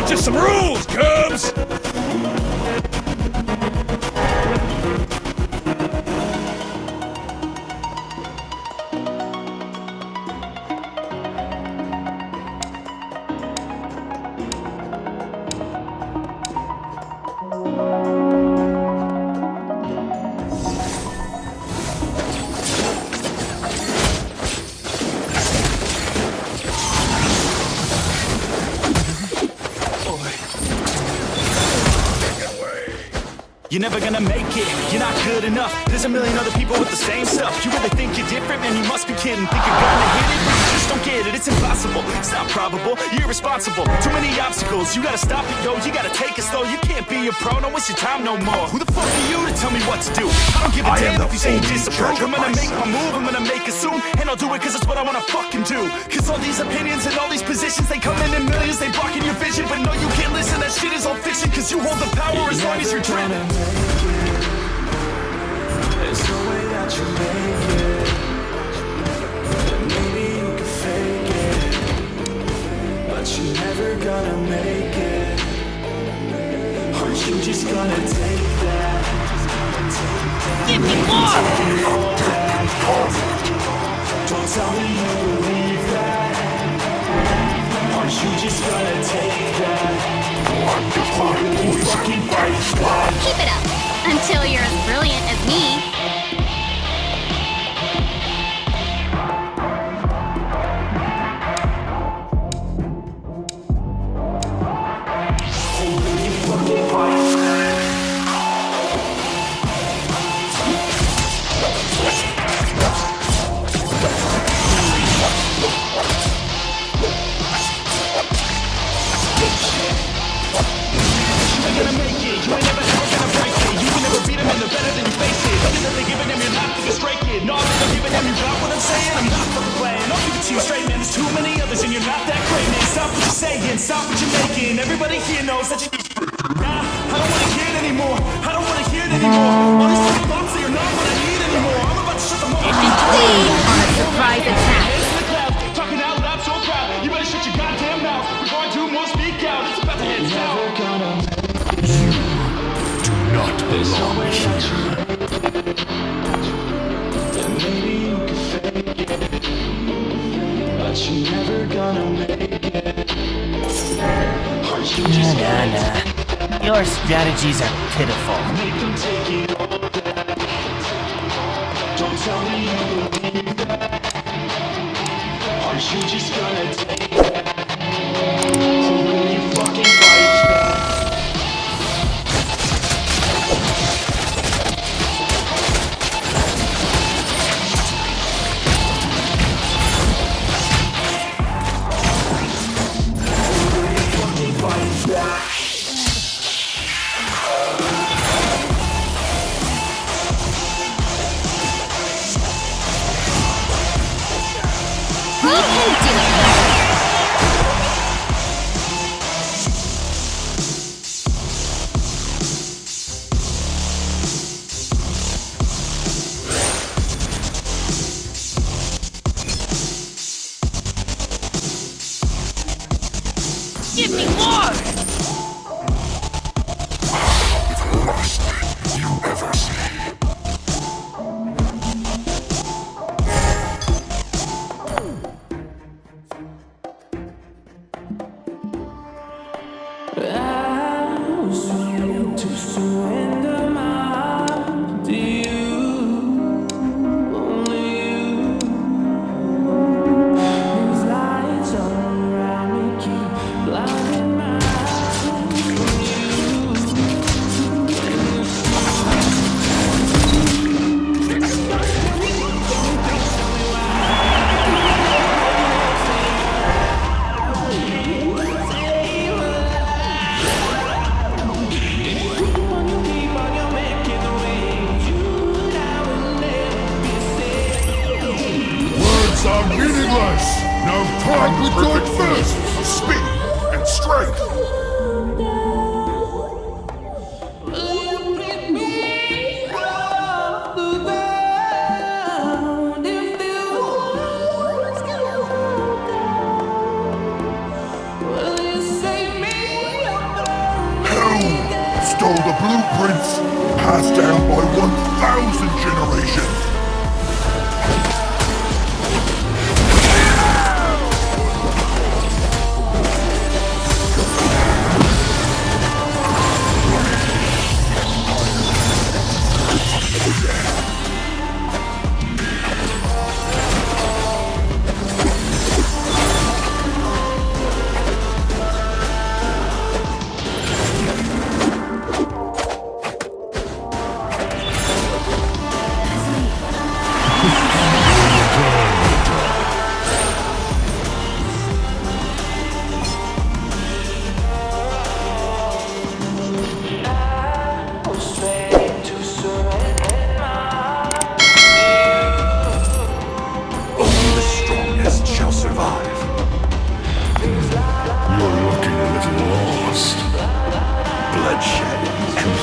Gravitate to some rules, Cubs! Million other people with the same stuff. You really think you're different? Man, you must be kidding. Think you're gonna hit it? But you just don't get it, it's impossible. It's not probable, you're irresponsible. Too many obstacles, you gotta stop it, yo. You gotta take it slow, you can't be a pro. Don't waste your time no more. Who the fuck are you to tell me what to do? I don't give a I damn if you say you disapprove. I'm gonna make my move, I'm gonna make it soon. And I'll do it cause it's what I wanna fucking do. Cause all these opinions and all these positions They come in in millions, they blocking your vision. But no, you can't listen, that shit is all fiction Cause you hold the power as long as you're driven never gonna make it. Aren't you just gonna take that? Give me more! Don't tell me you believe that. Aren't you just gonna take that? You fucking fight back. Keep it up until you're as brilliant as me. Your strategies are pitiful. Don't tell me you believe that. Aren't you just gonna take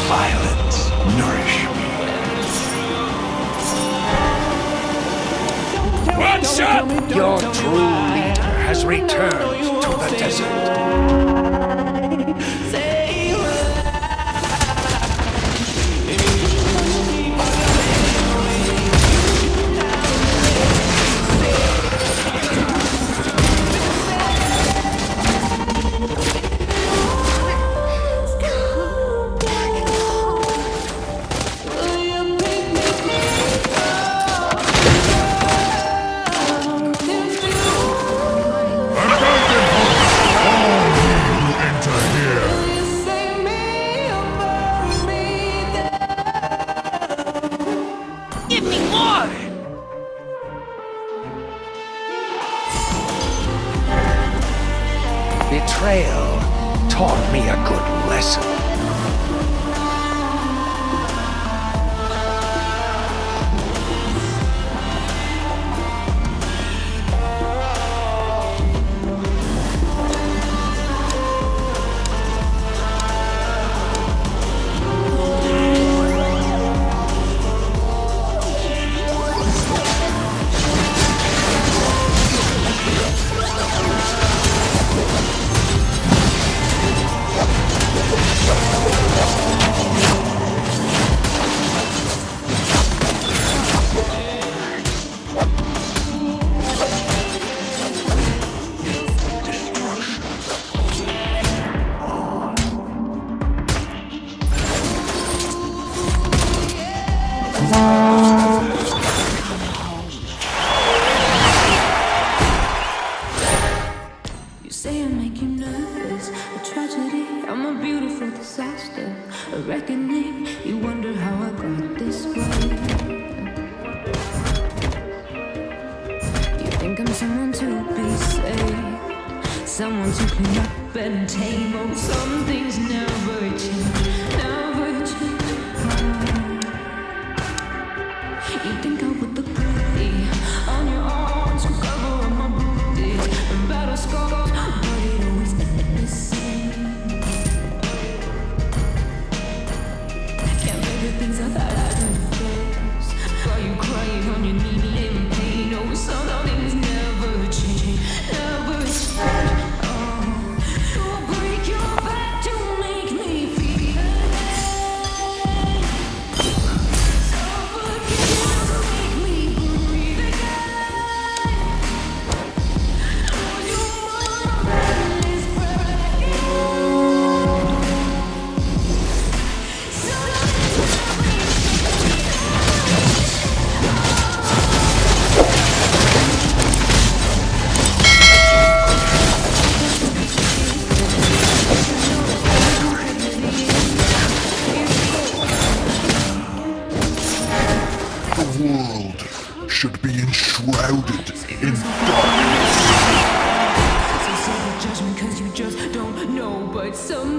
Violence nourish me. What's up? Your true leader has returned to the desert. betrayal taught me a good lesson. things I in darkness. It's a judgment cause you just don't know, but some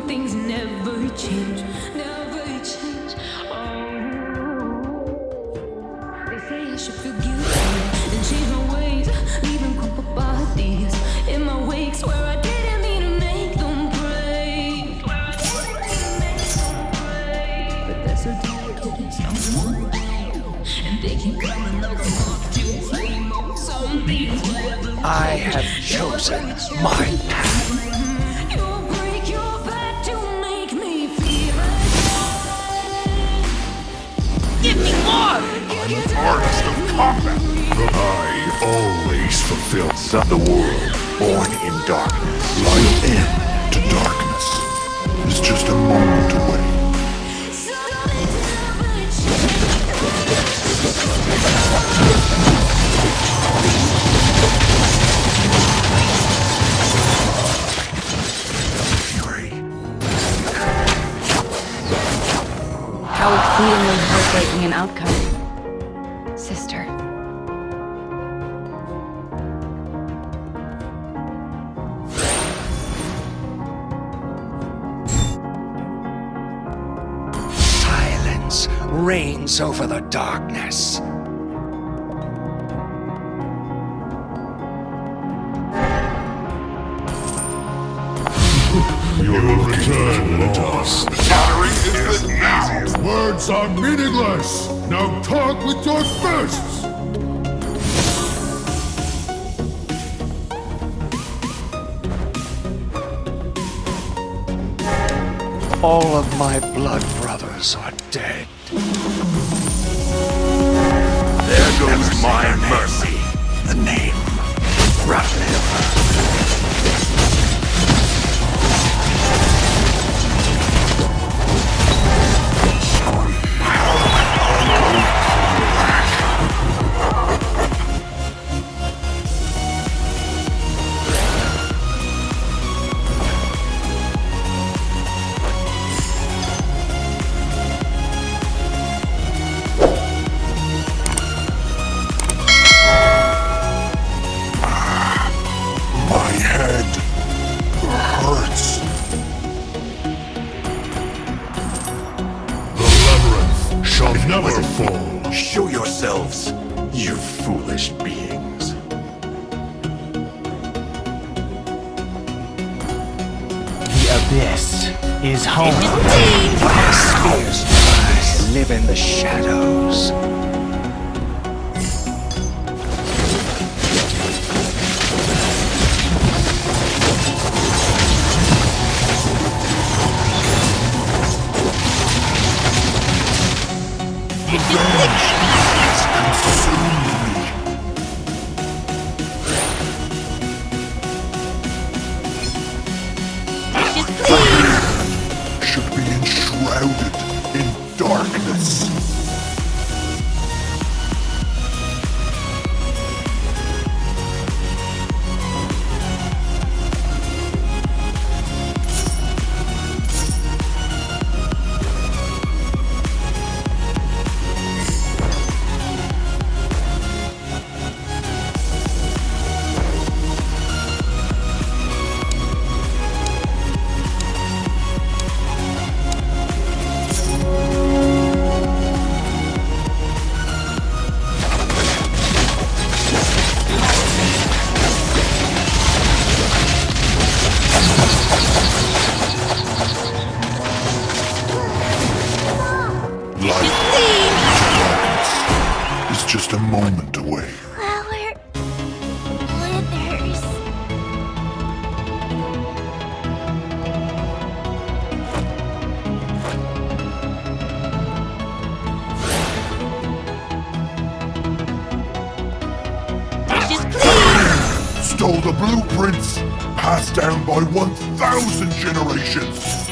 I have chosen my path. Give me more! I'm an artist of combat. I always fulfill the world. Born in darkness. Light end to darkness. It's just a moment away. how exceedingly heartbreaking an outcome. Sister. Silence reigns over the darkness. words are meaningless. Now talk with your fists! All of my blood brothers are dead. There goes my mercy. The name, Raphael. is home. It is indeed. Spears live in the shadows. the blueprints passed down by 1,000 generations.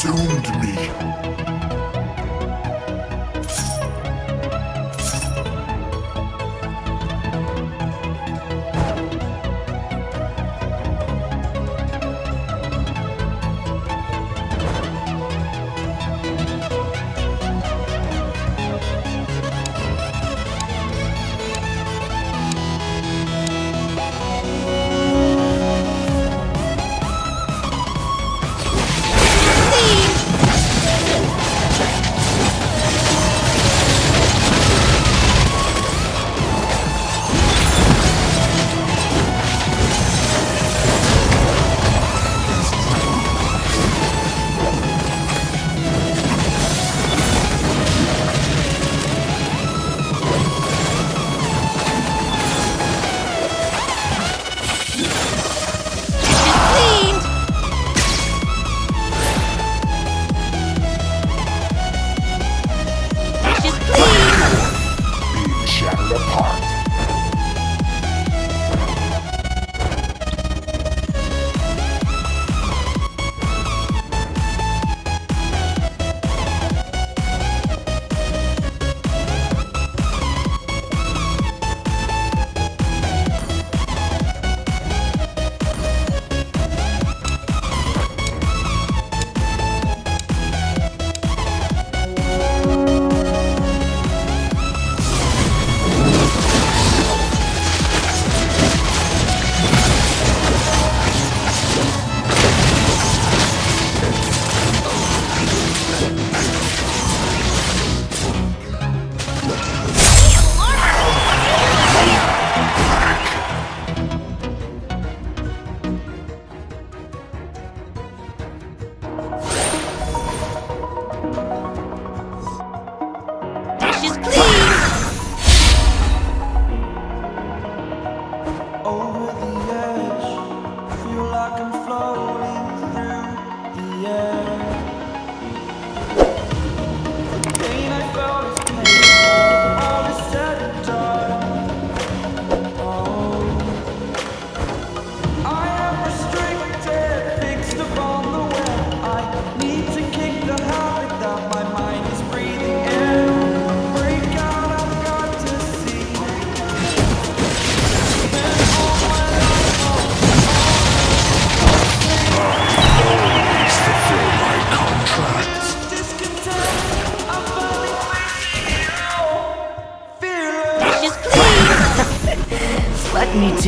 consumed me.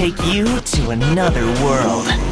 take you to another world.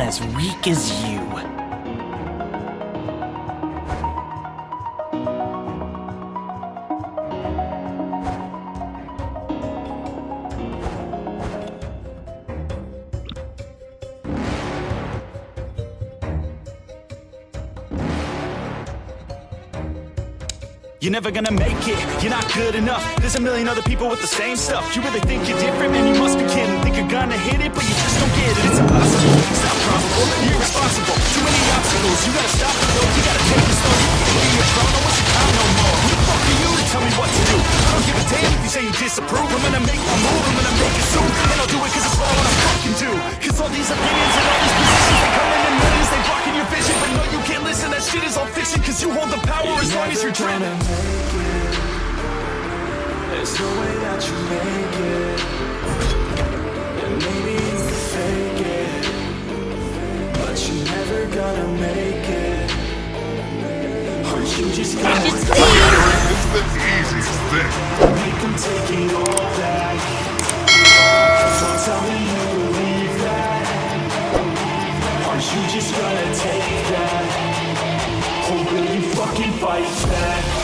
As weak as you. You're never gonna make it, you're not good enough. There's a million other people with the same stuff. You really think you're different, man, you must be kidding. Think you're gonna hit it, but you just don't get it. It's impossible, it's not probable, you're irresponsible. Too many obstacles, you gotta stop it though You gotta take it slow, you can't be your throne, no one's your no more. Who the fuck are you to tell me what to do? I don't give a damn if you say you disapprove. I'm gonna make my move, I'm gonna make it soon. And I'll do it cause it's what I fucking do. Cause all these opinions and all these positions They come in in millions, they blocking your vision shit is all fiction Cause you hold the power as long as you're dreaming. There's no way that you make it. And maybe you fake it. But you're never gonna make it. Aren't you just gonna It's the easiest thing. make them take it all back. So tell me you believe that. Aren't you just gonna take that fight back?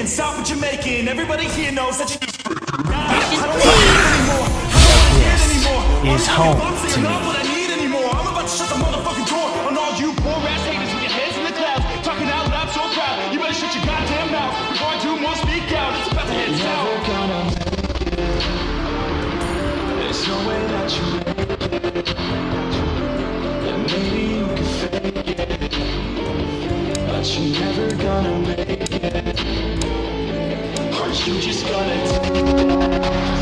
What stop what you're making. Everybody here knows that you just. Is home to me. Not what I need anymore. I'm about to shut the motherfucking door on all you poor ass haters with your heads in the clouds. Talking out loud so proud. You better shut your goddamn mouth before I do more speak out. It's about to head south. Never gonna make it There's no way that you make it And maybe you can fake it But you're never gonna make it you just gonna